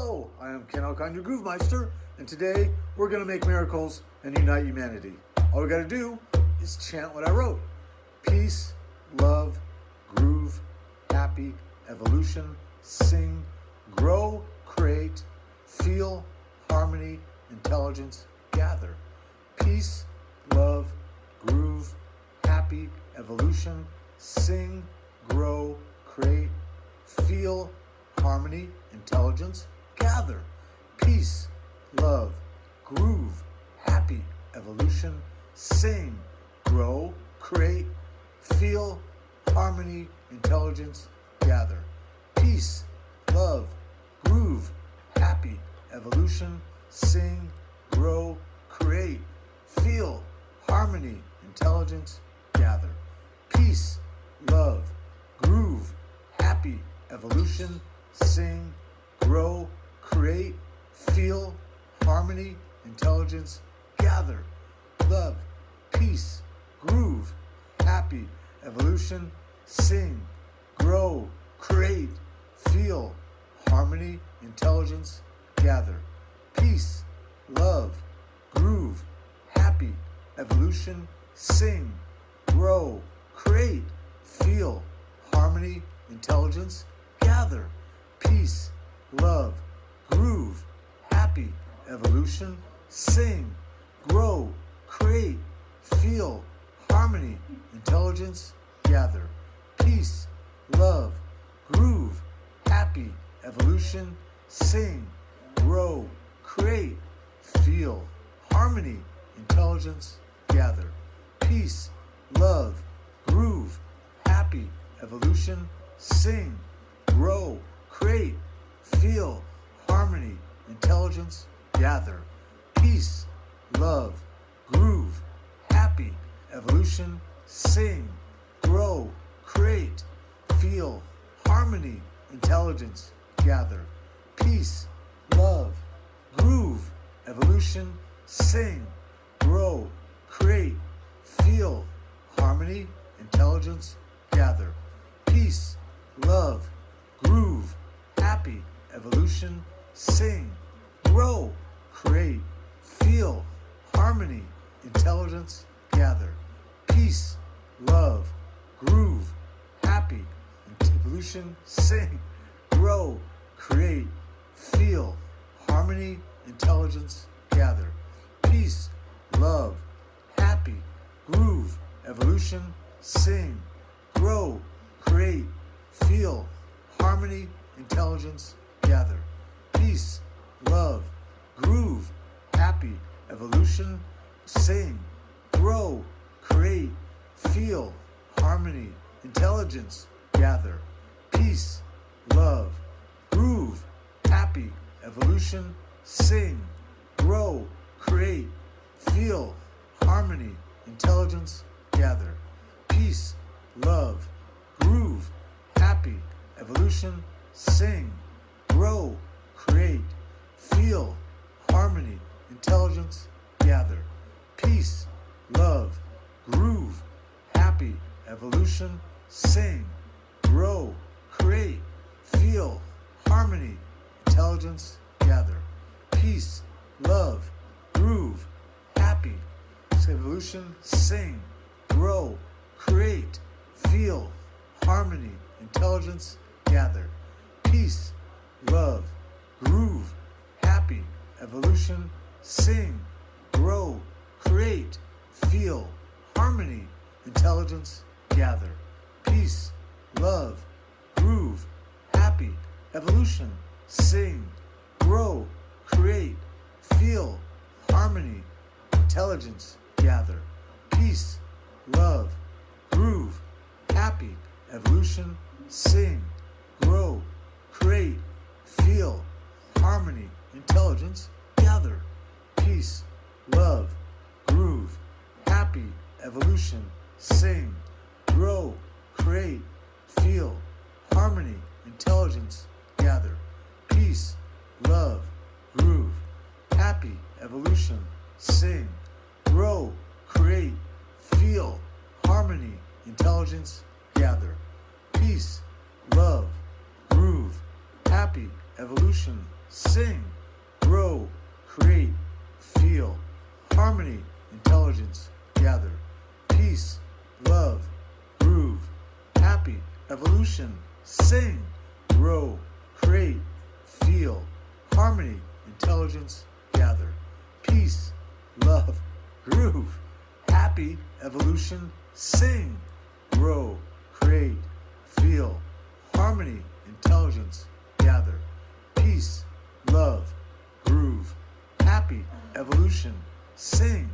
Hello, I am Ken Alcon, your Groove Meister, and today we're going to make miracles and unite humanity. All we got to do is chant what I wrote. Peace, love, groove, happy, evolution, sing, grow, create, feel, harmony, intelligence, gather. Peace, love, groove, happy, evolution, sing, grow, create, feel, harmony, intelligence, gather, peace, love, groove, happy, evolution, sing, grow, create, feel, harmony, intelligence, gather, peace, love, groove, happy, evolution, sing, grow, create, feel, harmony, intelligence, gather, peace, love, groove, happy, evolution, sing, grow, create, feel, harmony, intelligence, gather, love, peace, groove, happy, evolution, sing, grow, create, feel, harmony, intelligence, gather, peace, love, groove, happy, evolution, sing, grow, create, feel, harmony, intelligence, gather, peace, love, groove, happy, evolution, sing, grow, create, feel, harmony, intelligence, gather, peace, love, groove, happy, evolution, sing, grow, create, feel, harmony, intelligence, gather, peace, love, groove, happy, evolution, sing, grow, create, feel, harmony, intelligence, gather, peace, love, groove, happy, evolution, sing, grow, create, feel, harmony, intelligence, gather, peace, love, groove, evolution, sing, grow, create, feel, harmony, intelligence, gather, peace, love, groove, happy, evolution, sing, grow, create, feel, harmony, intelligence, gather, peace, love, groove, happy, evolution, sing, grow, create, feel, harmony, intelligence, gather, peace, love, happy, groove, evolution, sing, grow, create, feel, harmony, intelligence, gather, peace, love, groove, happy, evolution, sing, grow, create, feel, harmony, intelligence, gather, peace, love, groove, happy, evolution, sing, grow, create, feel, harmony, intelligence, gather, peace, love, groove, happy, evolution, sing, grow, create, feel, harmony, intelligence, gather, peace, love, groove, happy, evolution, sing, grow, create, feel, harmony, intelligence, gather, peace, love, groove, happy, evolution, sing, grow, create, feel, harmony, intelligence, gather, peace, love, groove, happy, evolution, sing, grow, create, feel, harmony, intelligence, gather, peace, love, groove, happy, evolution, sing, grow, create, feel, harmony, intelligence, gather, peace, love, groove, happy, evolution, sing, grow, create, feel, harmony, intelligence, gather, peace, love, groove, happy, evolution, sing, grow, create, feel, harmony, intelligence, gather, peace, love, groove, happy, evolution, sing, grow, create, feel, harmony, intelligence, gather, peace, love, groove, happy, evolution, sing, grow, create, feel, harmony, intelligence, gather, peace, love, groove, happy, evolution, sing, grow, create, feel, harmony, intelligence, gather, peace, love, groove, happy, evolution, sing, grow, create, feel, harmony, intelligence, gather, peace, happy, evolution, sing,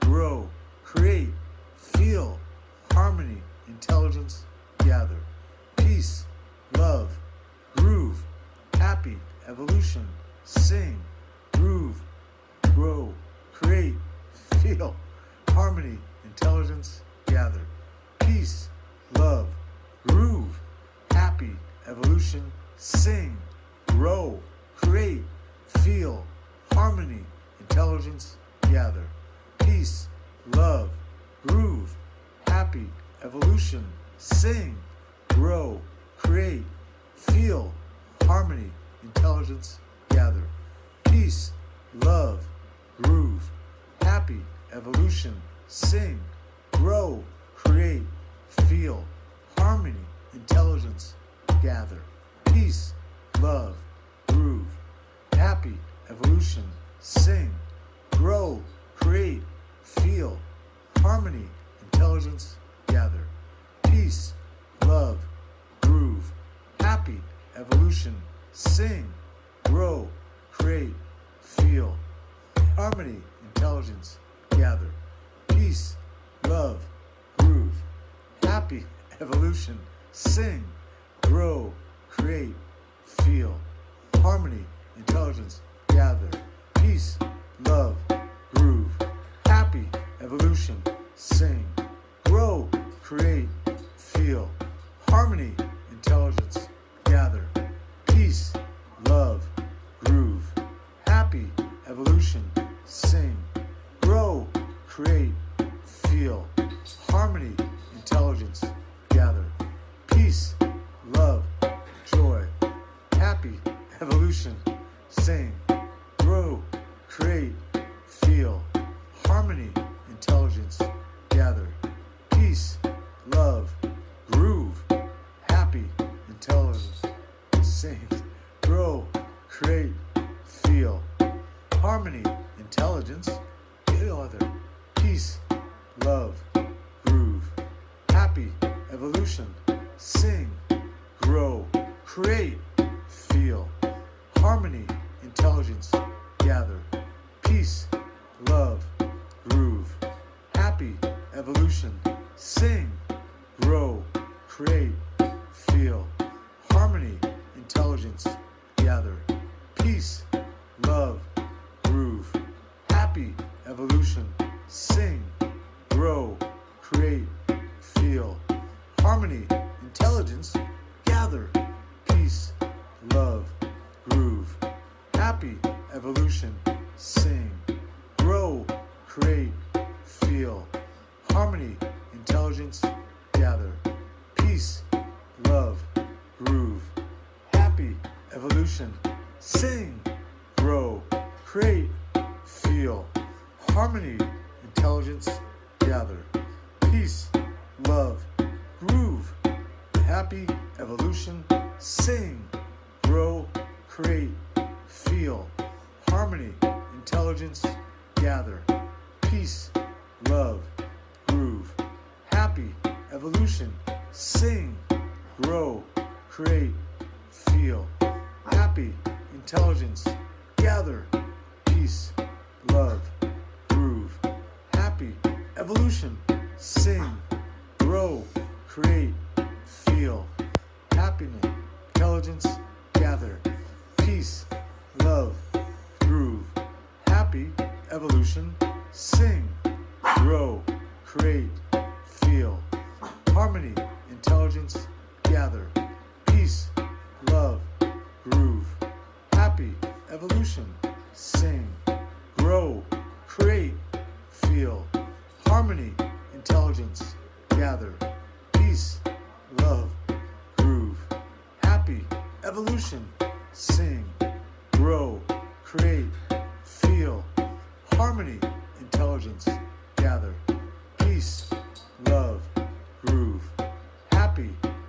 grow, create, feel, harmony, intelligence, gather, peace, love, groove, happy, evolution, sing, groove, grow, create, feel, harmony, intelligence, gather, peace, love, groove, happy, evolution, sing, grow, create, feel, harmony, intelligence, gather, peace, love, groove, happy, evolution, sing, grow, create, feel, harmony, intelligence, gather, peace, love, groove, happy, evolution, sing, grow, create, feel, harmony, intelligence, gather, peace, love, groove, happy, evolution, sing, grow, create, feel, harmony, intelligence, gather, peace, love, groove, happy, evolution, sing, grow, create, feel, harmony, intelligence, gather, peace, love, groove, happy, evolution, sing, grow, create, feel, harmony, intelligence, gather, peace, love, groove, happy, evolution, sing, grow, create, feel, harmony, intelligence, gather, peace, love, groove, happy, evolution, sing, grow, create, feel, harmony, intelligence, gather, peace, love, joy, happy, evolution, sing, create, feel, harmony, intelligence, gather, peace, love, groove, happy, evolution, sing, grow, create, feel, harmony, intelligence, gather, peace, love, groove, happy, evolution, sing, grow, create, evolution, sing, grow, create, feel, harmony, intelligence, gather, peace, love, groove, happy, evolution, sing, grow, create, feel, harmony, intelligence, gather, peace, love, groove, happy, evolution, sing, grow, create, intelligence, gather, peace, love, groove, happy, evolution, sing, grow, create, feel, happy, intelligence, gather, peace, love, groove, happy, evolution, sing, grow, create, feel, happiness, intelligence, gather, peace, love, evolution, sing, grow, create, feel, harmony, intelligence, gather, peace, love, groove, happy, evolution, sing, grow, create, feel, harmony, intelligence, gather, peace, love, groove, happy, evolution, sing,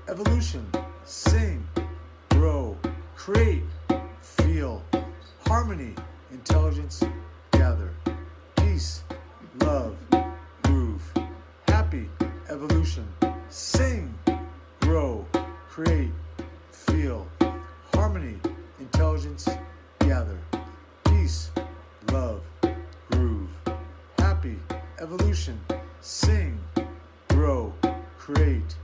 evolution, sing, grow, create, feel, harmony, intelligence, gather, peace, love, groove, happy, evolution, sing, grow, create, feel, harmony, intelligence, gather, peace, love, groove, happy, evolution, sing, grow, create,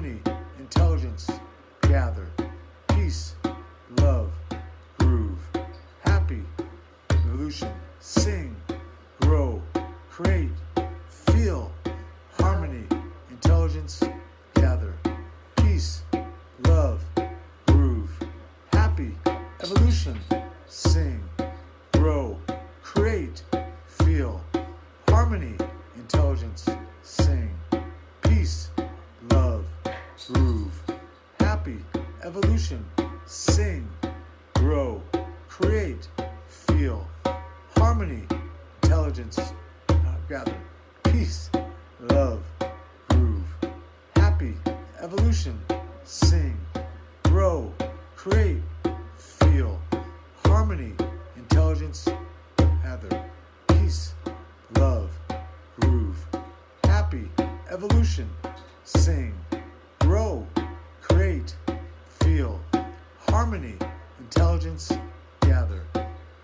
harmony, intelligence, gather, peace, love, groove, happy, evolution, sing, grow, create, feel, harmony, intelligence, gather, peace, love, groove, happy, evolution, sing, grow, create, feel, harmony, intelligence, sing, peace, groove, happy, evolution, sing, grow, create, feel, harmony, intelligence, uh, gather, peace, love, groove, happy, evolution, sing, grow, create, feel, harmony, intelligence, gather, peace, love, groove, happy, evolution, sing, grow, create, feel, harmony, intelligence, gather,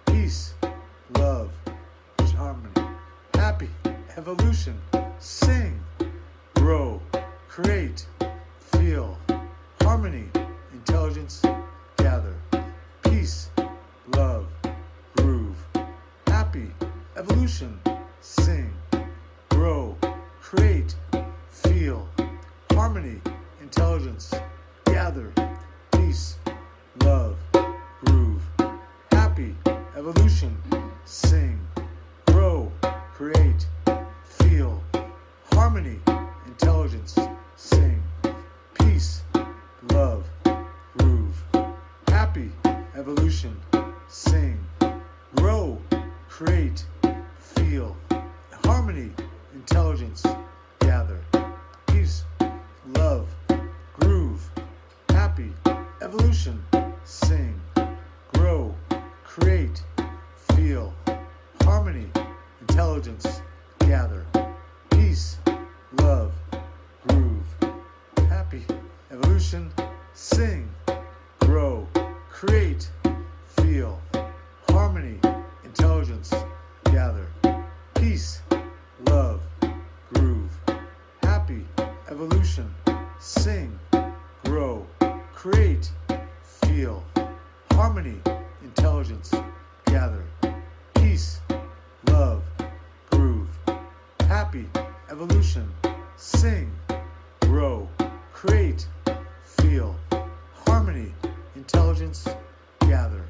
peace, love, harmony, happy, evolution, sing, grow, create, feel, harmony, intelligence, gather, peace, love, groove, happy, evolution, sing, grow, create, intelligence, gather, peace, love, groove, happy, evolution, sing, grow, create, feel, harmony, intelligence, sing, peace, love, groove, happy, evolution, sing, grow, create, feel, harmony, intelligence, gather, peace, love, evolution, sing, grow, create, feel, harmony, intelligence, gather, peace, love, groove, happy, evolution, sing, grow, create, feel, harmony, intelligence, gather, peace, love, groove, happy, evolution, sing, grow, create, harmony, intelligence, gather, peace, love, groove, happy, evolution, sing, grow, create, feel, harmony, intelligence, gather,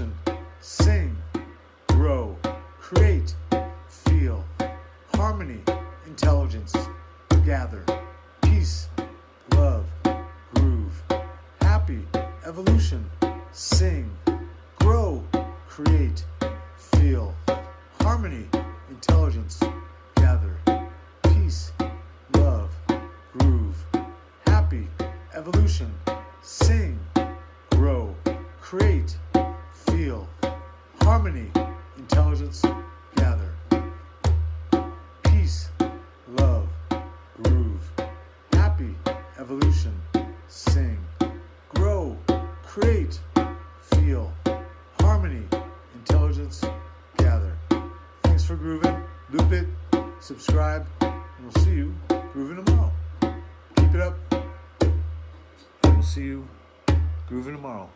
evolution, sing, grow, create, feel, harmony, intelligence, gather, peace, love, groove, happy, evolution, sing, grow, create, feel, harmony, intelligence, gather, peace, love, groove, happy, evolution, sing, grow, create, harmony, intelligence, gather, peace, love, groove, happy, evolution, sing, grow, create, feel, harmony, intelligence, gather. Thanks for grooving. Loop it, subscribe, and we'll see you grooving tomorrow. Keep it up. And we'll see you grooving tomorrow.